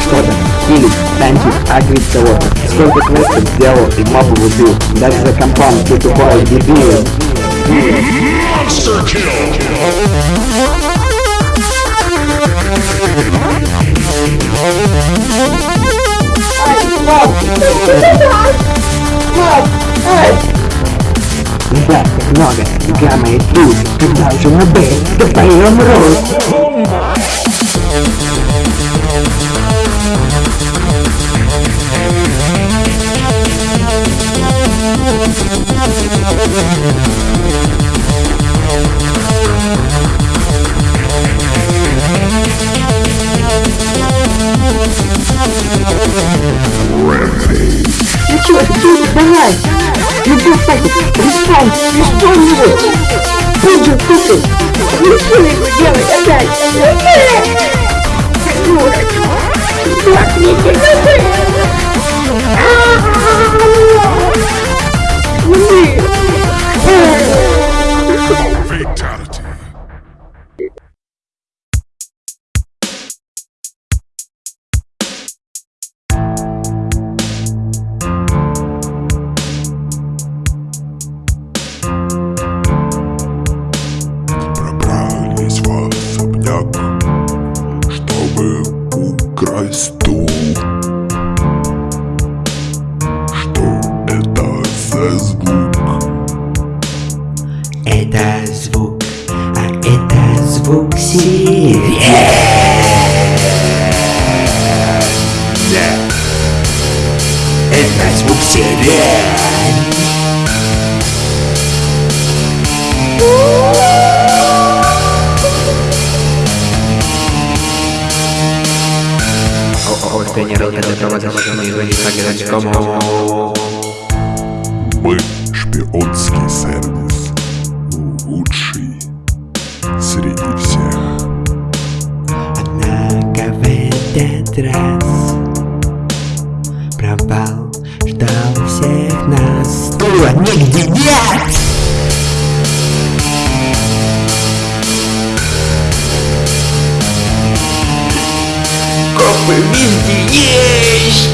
что-то. Или танчить, агрить кого-то. Сколько квестов сделал и мобы убил. Даже за компом ты тупой дебил. Monster! Ребят, как много. Гамма и тут. Когда уже на Б, то поем рот. Ну чё, ты давай! Ну ты кстати, respawn, respawn его! Пуджи, слушай! Не сильно его делать опять! Так, не Fatality. Это звук сирен. Мы шпионский сервис. Лучший среди всех. Однако в этот раз всех Было нигде нет! Копы везде есть!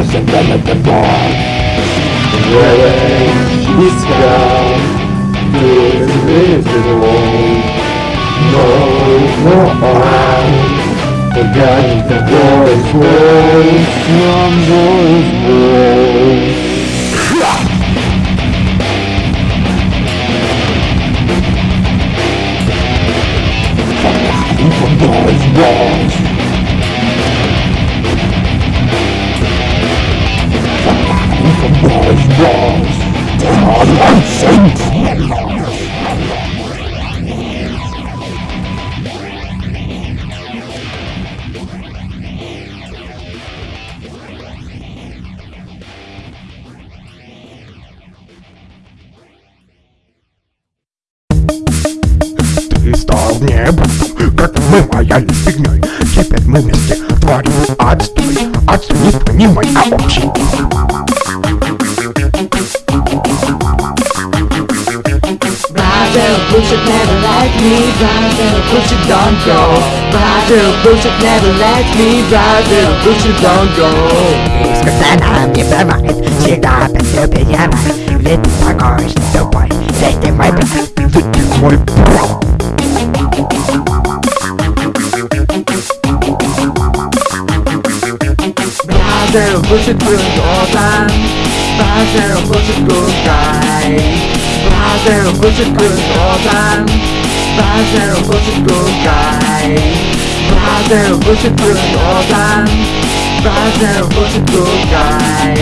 I've done it before Wearing this crown Feels invisible No more Forgetting the boys, Voice from voice voice boys, voice Ты стал небом, как мы моя фигней Теперь мы вместе творим отстой. Оцени, понимай, а общий bullshit, never let me ride Little bullshit, don't go. Ride little bullshit, never let me ride Little bullshit, don't go. Skazana mnie prowadź, czyta bez obijana Wydny pokoś, dupaj, zejdę mój bez Wydny mój pro Brother, bullshit, good all time. Brother, bullshit, good guy. Bazero Gucci Group all time Bazero Gucci Group guy? Bazero Gucci Group all time Bazero Gucci Group guy?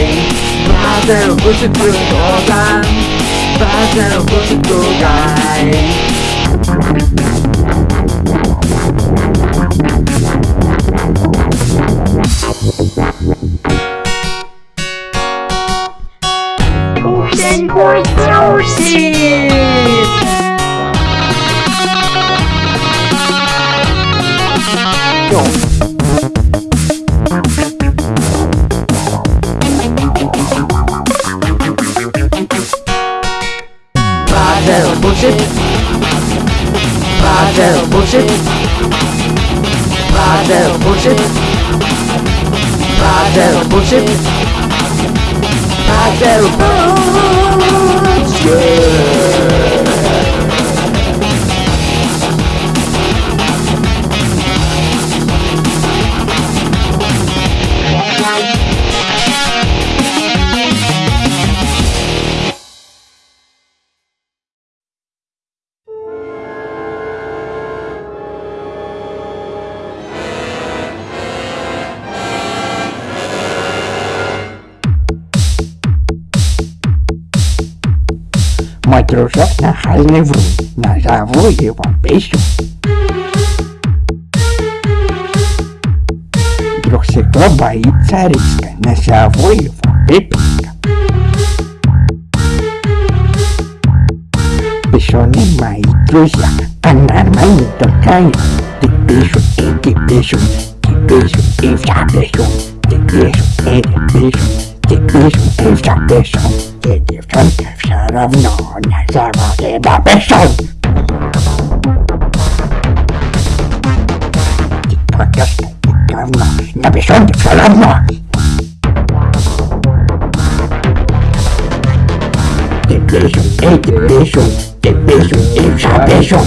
Bazero Gucci Group all time Bazero Gucci Group guy? Ten points Power Bardell bullshit. Bardell bullshit. Bardell bullshit. Bardell bullshit. Bardell bullshit you Мой дружок нахальный врун, назову его Писю. Друг всегда боится риска, назову его Пиписка. Писюны мои друзья, а нормальный только я. Ты пишу, и ты пишу, ты пишу, и вся пишу. Ты пишу, и ты пишу, ты пишу, и вся пишу. Quindi forse sarà nonna, sarà che ma persona! Ti voglio aspettare una, una persona sarà nonna! Te beso, e te beso, te beso, e sa beso!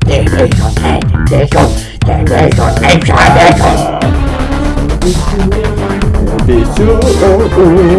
Te beso, e te beso, te beso, e sa beso! Beijo Beijo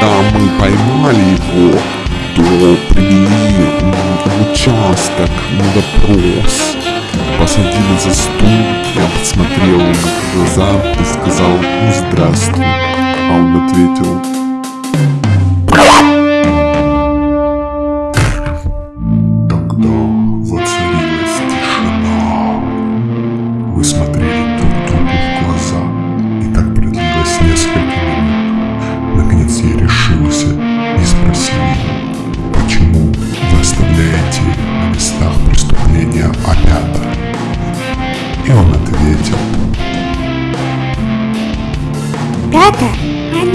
Когда мы поймали его, то привели в участок на допрос. Посадили за стул, я посмотрел ему в глаза и сказал «Ну здравствуй». А он ответил Тогда воцарилась тишина. Мы смотрели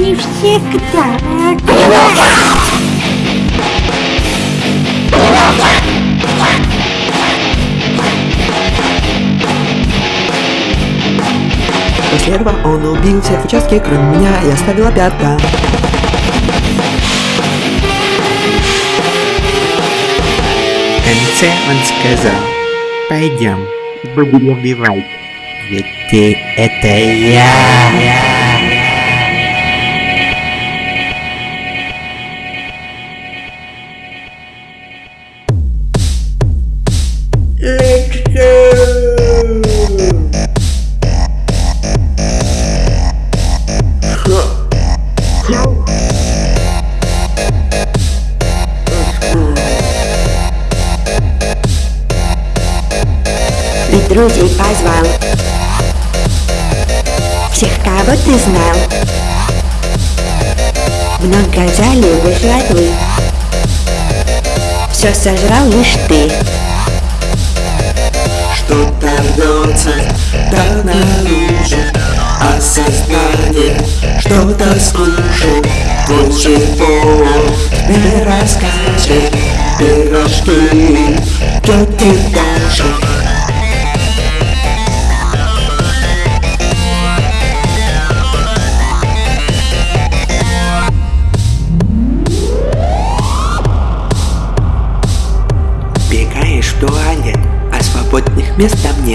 они всегда После этого он убил всех в кроме меня, и оставил опята. В конце он сказал, пойдем, будем убивать. Ведь ты это я.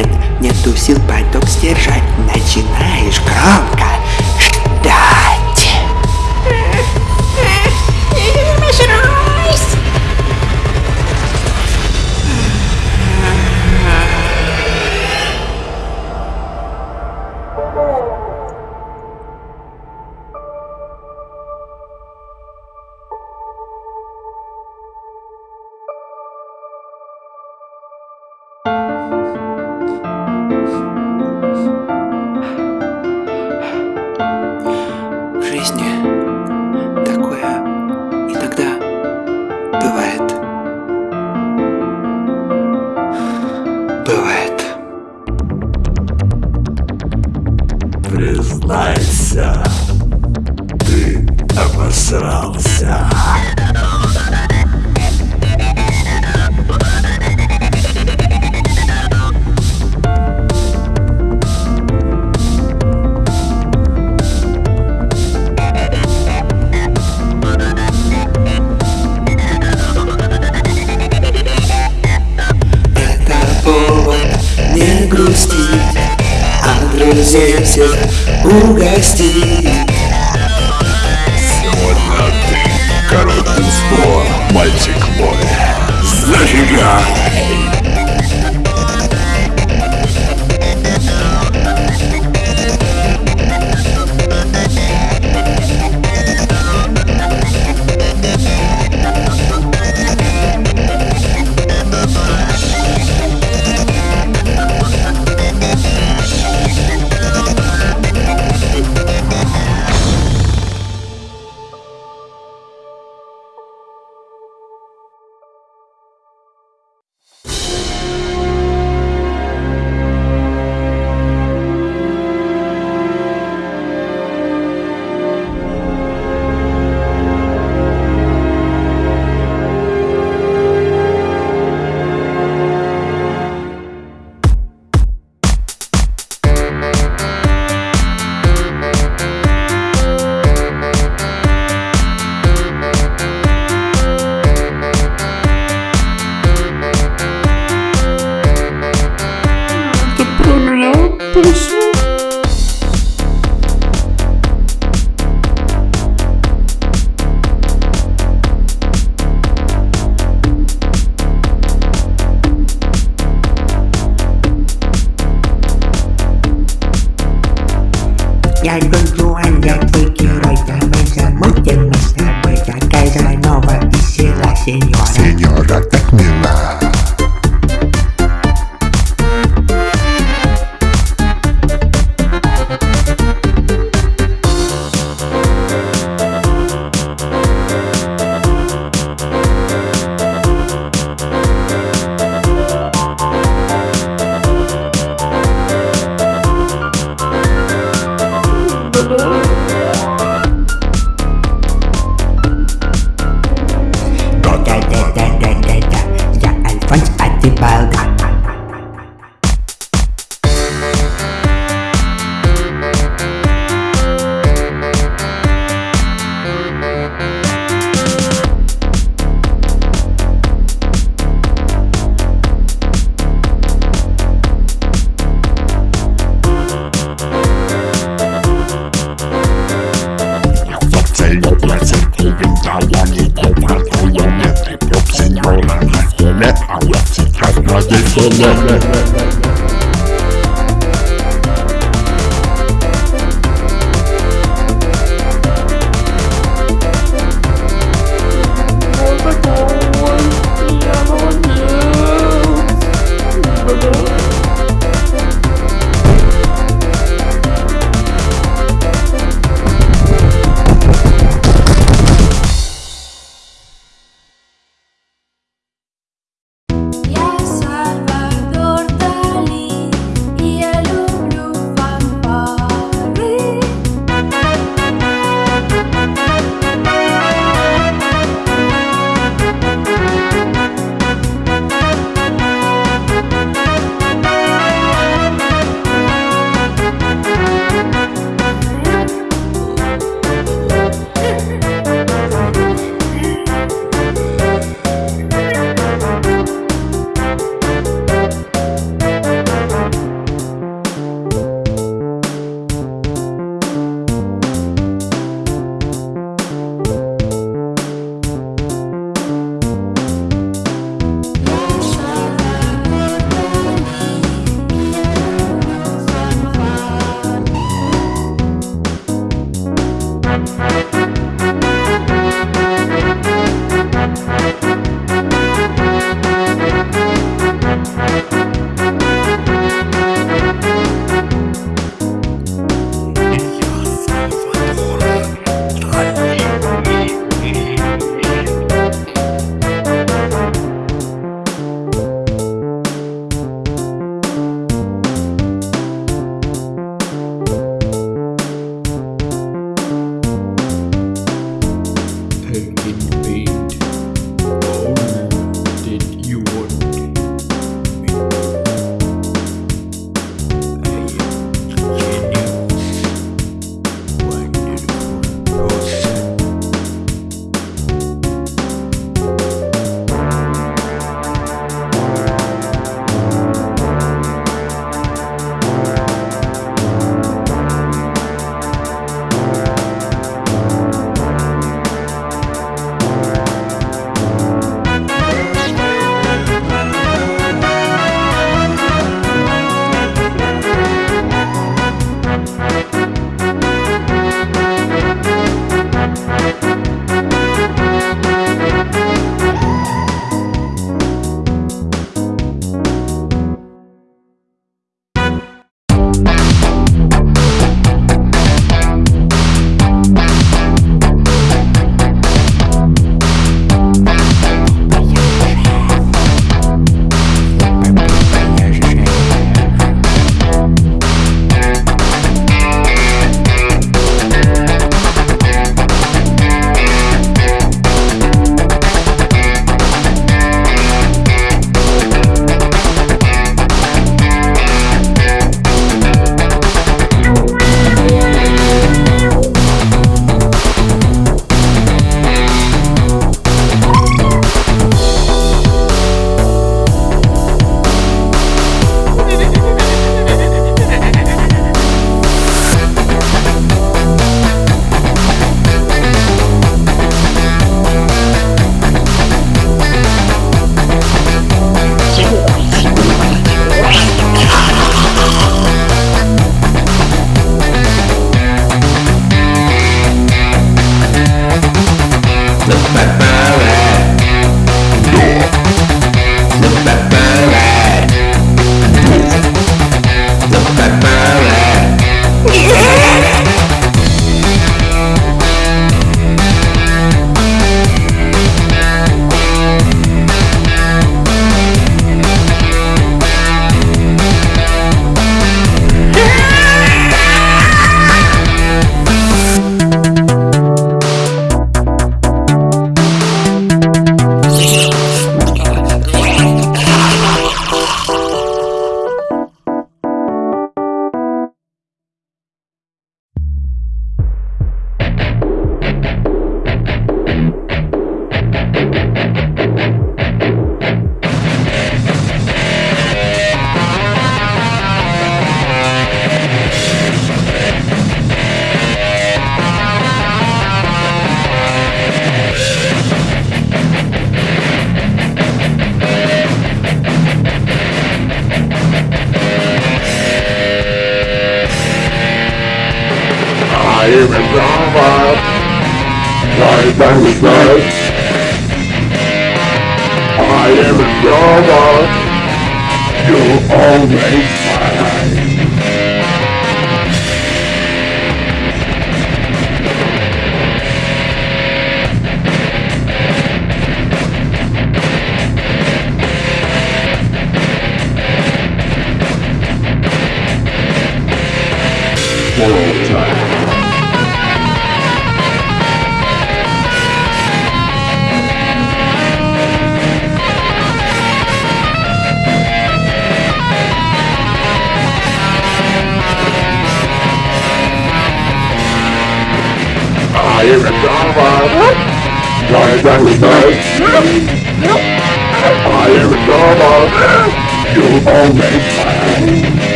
Нет, нету сил поток сдержать Начинаешь громко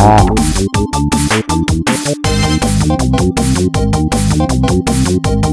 Thank you.